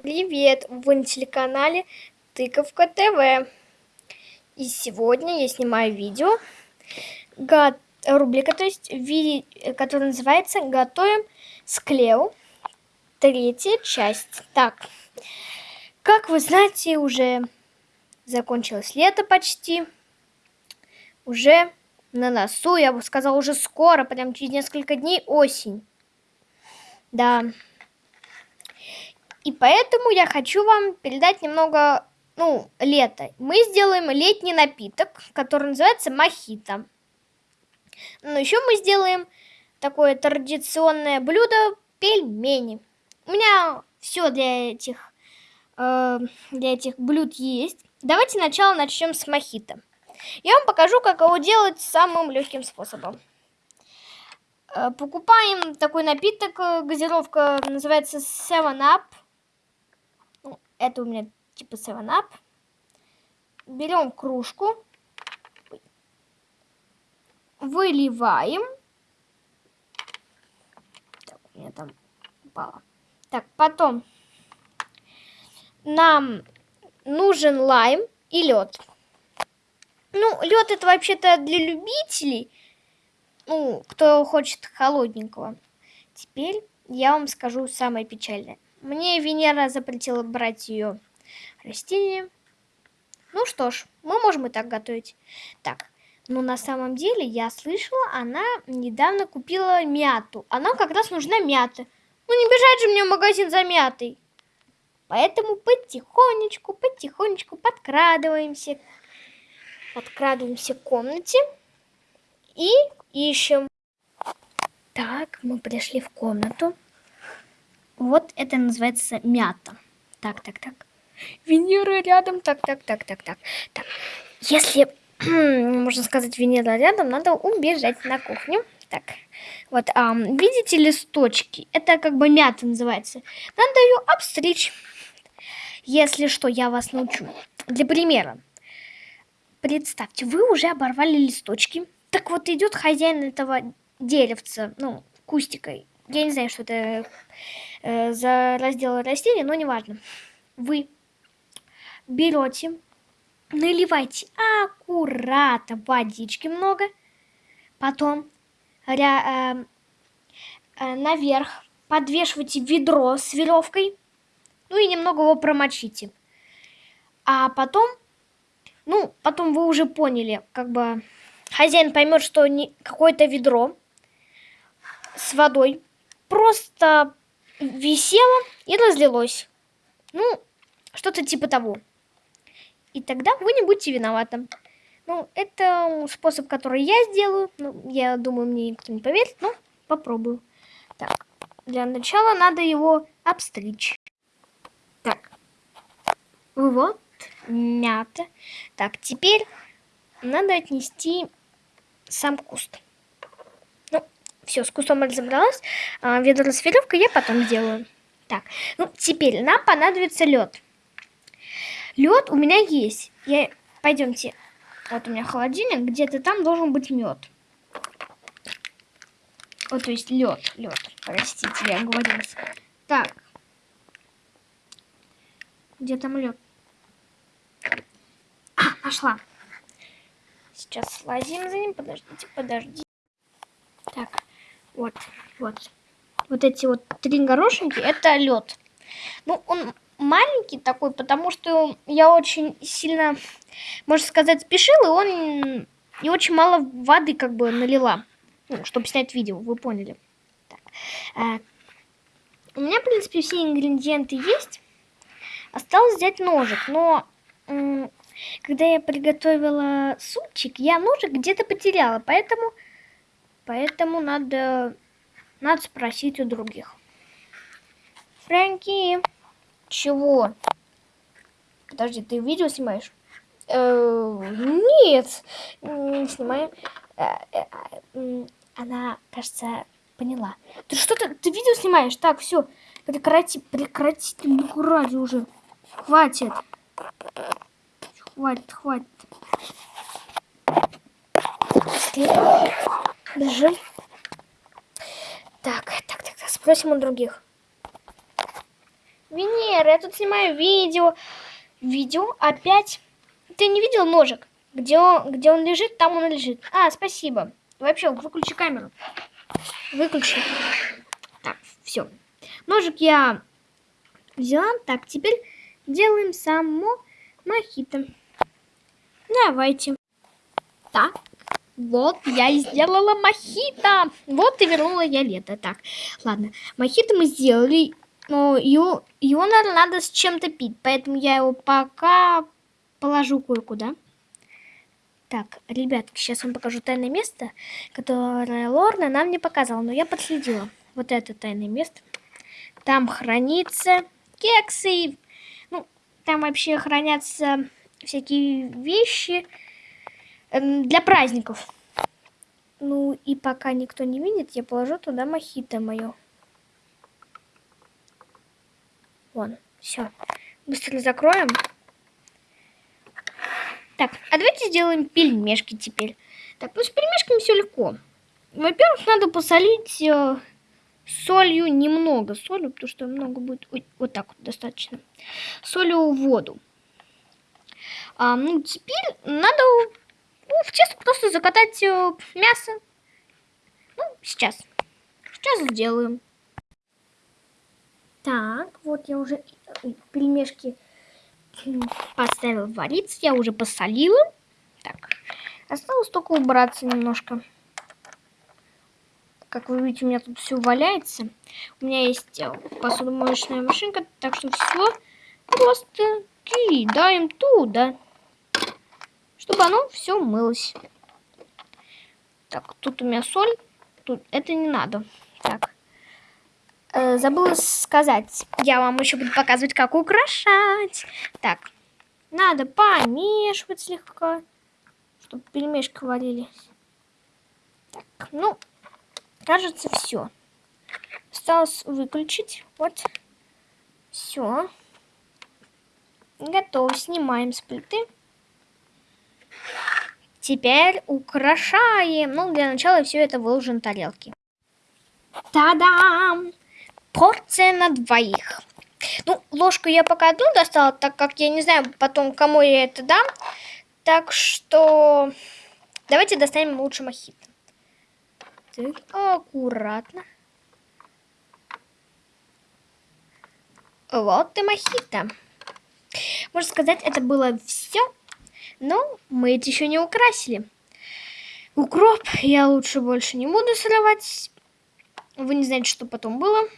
Привет! Вы на телеканале Тыковка ТВ. И сегодня я снимаю видео, рубрика, то есть, ви... которая называется «Готовим с Клео». Третья часть. Так, как вы знаете, уже закончилось лето почти. Уже на носу, я бы сказала, уже скоро, прям через несколько дней осень. Да. И поэтому я хочу вам передать немного, ну, лето. Мы сделаем летний напиток, который называется мохито. Но еще мы сделаем такое традиционное блюдо пельмени. У меня все для этих, э, для этих блюд есть. Давайте сначала начнем с мохито. Я вам покажу, как его делать самым легким способом. Э, покупаем такой напиток, э, газировка называется 7-Up. Ну, это у меня типа 7-Up. Берем кружку, выливаем. Так, у меня там упало. Так, потом нам нужен лайм и лед. Ну, лед это вообще-то для любителей, ну, кто хочет холодненького. Теперь я вам скажу самое печальное. Мне Венера запретила брать ее растение. Ну что ж, мы можем и так готовить. Так, ну на самом деле я слышала, она недавно купила мяту. Она как раз нужна мята. Ну не бежать же мне в магазин за мятой. Поэтому потихонечку, потихонечку подкрадываемся подкрадываемся к комнате и ищем. Так, мы пришли в комнату. Вот это называется мята. Так, так, так. Венера рядом. Так, так, так, так, так. Так, если, можно сказать, Венера рядом, надо убежать на кухню. Так, вот, а, видите листочки? Это как бы мята называется. Надо ее обстричь. Если что, я вас научу. Для примера. Представьте, вы уже оборвали листочки. Так вот идет хозяин этого деревца, ну, кустика. Я не знаю, что это э, за раздел растений, но неважно. Вы берете, наливайте аккуратно водички много, потом ря, э, э, наверх подвешивайте ведро с веревкой, ну и немного его промочите. А потом ну, потом вы уже поняли, как бы хозяин поймет, что какое-то ведро с водой просто висело и разлилось. Ну, что-то типа того. И тогда вы не будете виноваты. Ну, это способ, который я сделаю. Ну, я думаю, мне никто не поверит, но попробую. Так, для начала надо его обстричь. Так, вот мята. Так, теперь надо отнести сам куст. Все, с кустом разобралась. А, ведро я потом сделаю. Так, ну, теперь нам понадобится лед. Лед у меня есть. Я... Пойдемте. Вот у меня холодильник, где-то там должен быть мед. Вот, то есть лед, лед. Простите, я оговорилась. Так. Где там лед? Нашла. Сейчас слазим за ним. Подождите, подождите. Вот, вот. Вот эти вот три горошинки, это лед. Ну, он маленький такой, потому что я очень сильно, можно сказать, спешила, и он и очень мало воды как бы налила, ну, чтобы снять видео, вы поняли. Так. А, у меня, в принципе, все ингредиенты есть. Осталось взять ножик, но когда я приготовила супчик, я ножик где-то потеряла, поэтому, поэтому надо, надо спросить у других. Фрэнки, чего? Подожди, ты видео снимаешь? Э, нет, не снимаю. Э, э, она, кажется, поняла. Ты что-то, ты видео снимаешь? Так, все, прекрати, прекрати, ну ради уже, хватит. Хватит, хватит. Бежим. Так, так, так, так, спросим у других. Венера, я тут снимаю видео. Видео опять. Ты не видел ножик? Где он, где он лежит, там он лежит. А, спасибо. Вообще, выключи камеру. Выключи. Так, все. Ножик я взяла. Так, теперь делаем само мохито. Давайте. Так, вот я и сделала мохито. Вот и вернула я лето. Так, ладно. Мохито мы сделали. Но его, его наверное, надо с чем-то пить. Поэтому я его пока положу кое-куда. Так, ребятки, сейчас вам покажу тайное место, которое Лорна нам не показала, но я подследила. Вот это тайное место. Там хранится кексы. Ну, там вообще хранятся всякие вещи для праздников. Ну, и пока никто не видит, я положу туда мохито мое. Вон, все. Быстро закроем. Так, а давайте сделаем пельмешки теперь. Так, ну с пельмешками все легко. Во-первых, надо посолить э, солью немного. Солью, потому что много будет... Ой, вот так вот достаточно. Солью воду. А, ну, теперь надо ну, в тесто просто закатать э, мясо. Ну, сейчас. Сейчас сделаем. Так, вот я уже пельмешки поставил вариться. Я уже посолила. Так, осталось только убраться немножко. Как вы видите, у меня тут все валяется. У меня есть э, посудомоечная машинка, так что все просто кидаем туда, чтобы оно все мылось. Так, тут у меня соль, тут это не надо. Так, э, забыла сказать, я вам еще буду показывать, как украшать. Так, надо помешивать слегка, чтобы пельмешки варились. Так, ну, кажется, все. Осталось выключить. Вот. Все. Готово. Снимаем с плиты. Теперь украшаем. Ну, для начала все это выложим на тарелки. Та-дам! Порция на двоих. Ну, ложку я пока одну достала, так как я не знаю потом, кому я это дам. Так что давайте достанем лучше мохито. Так, аккуратно. Вот и мохито. Можно сказать, это было все, но мы это еще не украсили. Укроп я лучше больше не буду срывать. Вы не знаете, что потом было.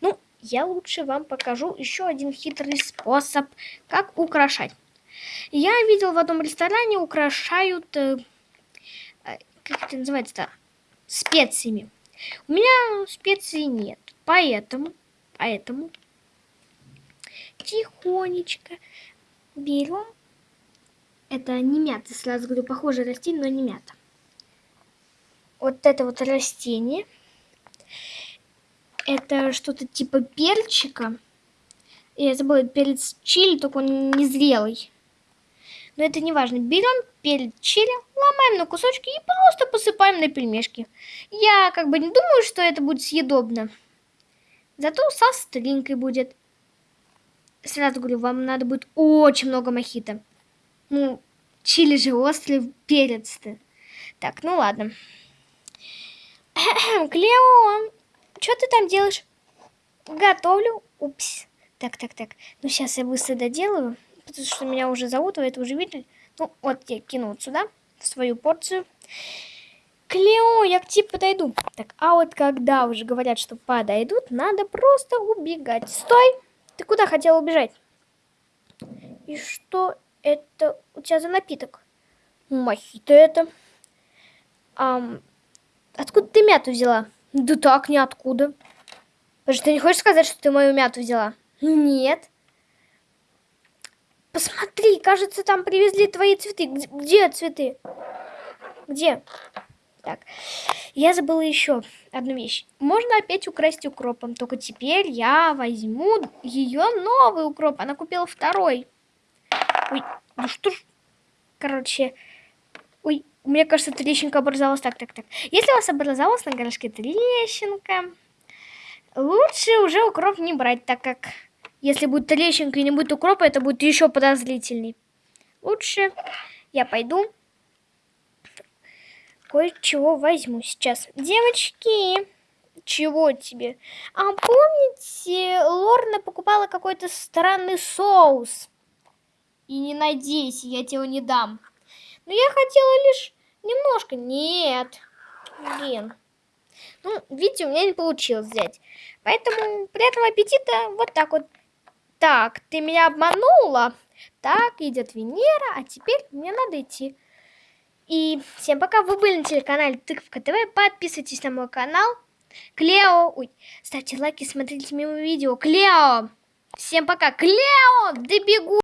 Ну, я лучше вам покажу еще один хитрый способ, как украшать. Я видел в одном ресторане украшают, э, э как это называется-то, специями. У меня специй нет, поэтому, поэтому тихонечко берем, это не мята, сразу говорю, похоже растение, но не мята. Вот это вот растение – это что-то типа перчика. Я забыла, перец чили, только он не зрелый. Но это не важно. Берем перец чили, ломаем на кусочки и просто посыпаем на пельмешки. Я как бы не думаю, что это будет съедобно. Зато со стринкой будет. Сразу говорю, вам надо будет очень много мохито. Ну, чили же острый перец-то. Так, ну ладно. Клеон, что ты там делаешь? Готовлю. Упс. Так, так, так. Ну, сейчас я быстро доделаю. Потому что меня уже зовут, вы это уже видели. Ну, вот я кину вот сюда, в свою порцию. Клео, я к тебе подойду. Так, а вот когда уже говорят, что подойдут, надо просто убегать. Стой! Ты куда хотела убежать? И что это у тебя за напиток? Мохито это. Ам, откуда ты мяту взяла? Да так, ниоткуда. Потому ты не хочешь сказать, что ты мою мяту взяла? Нет. Посмотри, кажется, там привезли твои цветы. Где цветы? Где? Так, я забыла еще одну вещь. Можно опять украсть укропом, только теперь я возьму ее новый укроп. Она купила второй. Ой, ну что ж... Короче, ой, мне кажется, трещинка образовалась. Так, так, так. Если у вас образовалась на горошке трещинка, лучше уже укроп не брать, так как Если будет трещинка и не будет укропа, это будет еще подозрительней. Лучше я пойду кое-чего возьму сейчас. Девочки, чего тебе? А помните, Лорна покупала какой-то странный соус? И не надейся, я тебе не дам. Но я хотела лишь немножко. Нет. Блин. Ну, видите, у меня не получилось взять. Поэтому приятного аппетита. Вот так вот. Так, ты меня обманула. Так, идет Венера, а теперь мне надо идти. И всем пока, вы были на телеканале Тыковка ТВ, подписывайтесь на мой канал. Клео, ой, ставьте лайки, смотрите мимо видео. Клео, всем пока. Клео, добегу.